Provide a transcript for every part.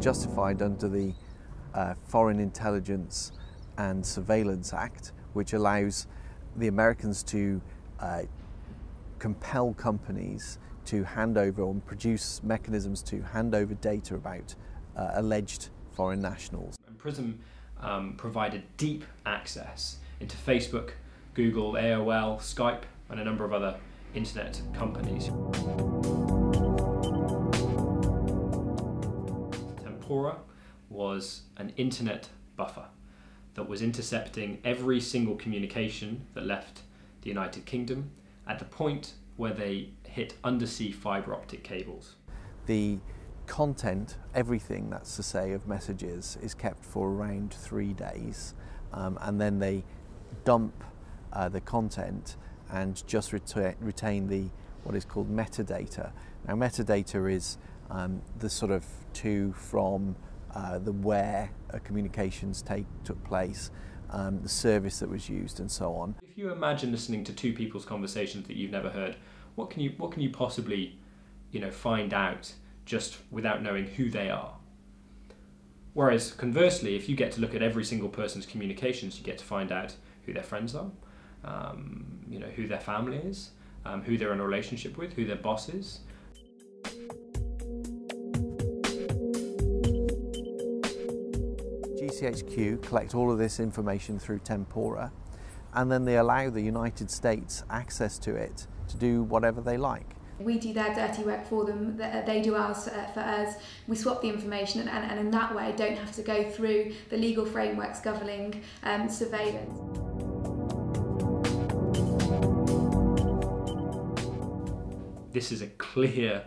justified under the uh, Foreign Intelligence and Surveillance Act, which allows the Americans to uh, compel companies to hand over or produce mechanisms to hand over data about uh, alleged foreign nationals. And PRISM um, provided deep access into Facebook, Google, AOL, Skype, and a number of other internet companies. Tempora was an internet buffer that was intercepting every single communication that left the United Kingdom at the point where they hit undersea fibre optic cables. The content, everything that's to say of messages, is kept for around three days, um, and then they dump uh, the content and just reta retain the what is called metadata. Now, metadata is um, the sort of to from uh, the where communications take took place, um, the service that was used, and so on. If you imagine listening to two people's conversations that you've never heard, what can you what can you possibly, you know, find out just without knowing who they are? Whereas conversely, if you get to look at every single person's communications, you get to find out who their friends are, um, you know, who their family is, um, who they're in a relationship with, who their boss is. GCHQ collect all of this information through Tempora and then they allow the United States access to it to do whatever they like. We do their dirty work for them, they do ours uh, for us. We swap the information and, and in that way don't have to go through the legal frameworks governing um, surveillance. This is a clear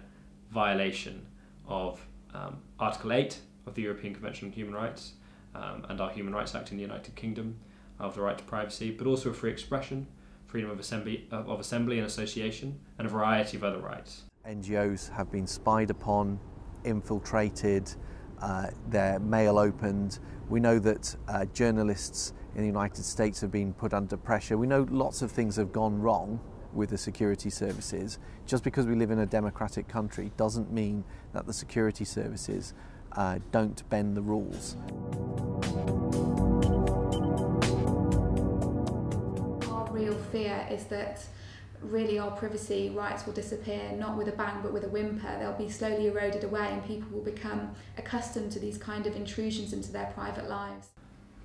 violation of um, Article 8 of the European Convention on Human Rights um, and our Human Rights Act in the United Kingdom of the right to privacy, but also free expression, freedom of assembly, of assembly and association, and a variety of other rights. NGOs have been spied upon, infiltrated, uh, their mail opened. We know that uh, journalists in the United States have been put under pressure. We know lots of things have gone wrong with the security services. Just because we live in a democratic country doesn't mean that the security services uh, don't bend the rules. Real fear is that really our privacy rights will disappear not with a bang but with a whimper. They'll be slowly eroded away and people will become accustomed to these kind of intrusions into their private lives.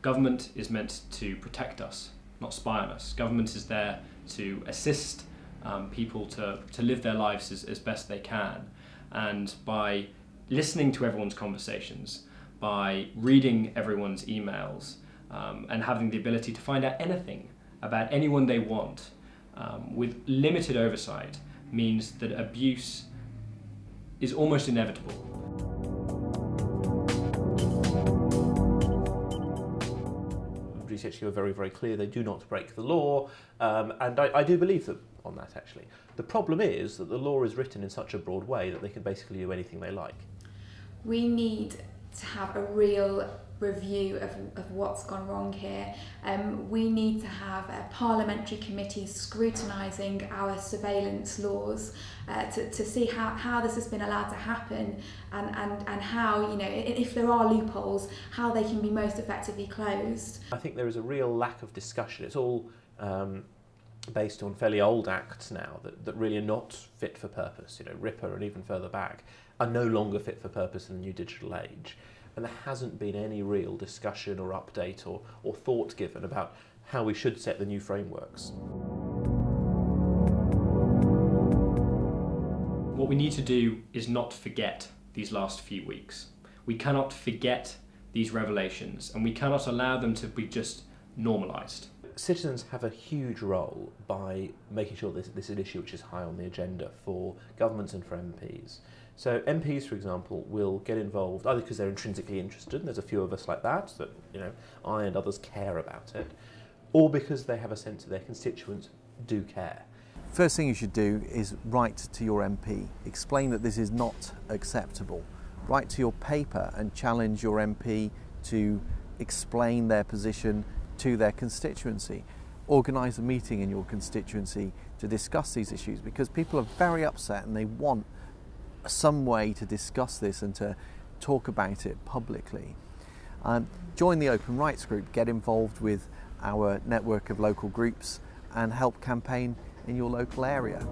Government is meant to protect us not spy on us. Government is there to assist um, people to, to live their lives as, as best they can. And by listening to everyone's conversations by reading everyone's emails um, and having the ability to find out anything about anyone they want um, with limited oversight means that abuse is almost inevitable. GCHQ are very, very clear they do not break the law, um, and I, I do believe them on that actually. The problem is that the law is written in such a broad way that they can basically do anything they like. We need to have a real review of, of what's gone wrong here. Um, we need to have a parliamentary committee scrutinising our surveillance laws uh, to, to see how, how this has been allowed to happen and, and, and how, you know, if there are loopholes, how they can be most effectively closed. I think there is a real lack of discussion. It's all um, based on fairly old acts now that, that really are not fit for purpose. You know, RIPA and even further back are no longer fit for purpose in the new digital age and there hasn't been any real discussion or update or, or thought given about how we should set the new frameworks. What we need to do is not forget these last few weeks. We cannot forget these revelations and we cannot allow them to be just normalised. Citizens have a huge role by making sure this, this is an issue which is high on the agenda for governments and for MPs. So MPs, for example, will get involved either because they're intrinsically interested, and there's a few of us like that, that you know, I and others care about it, or because they have a sense that their constituents do care. First thing you should do is write to your MP, explain that this is not acceptable. Write to your paper and challenge your MP to explain their position to their constituency. Organise a meeting in your constituency to discuss these issues because people are very upset and they want some way to discuss this and to talk about it publicly. Um, join the Open Rights Group, get involved with our network of local groups and help campaign in your local area.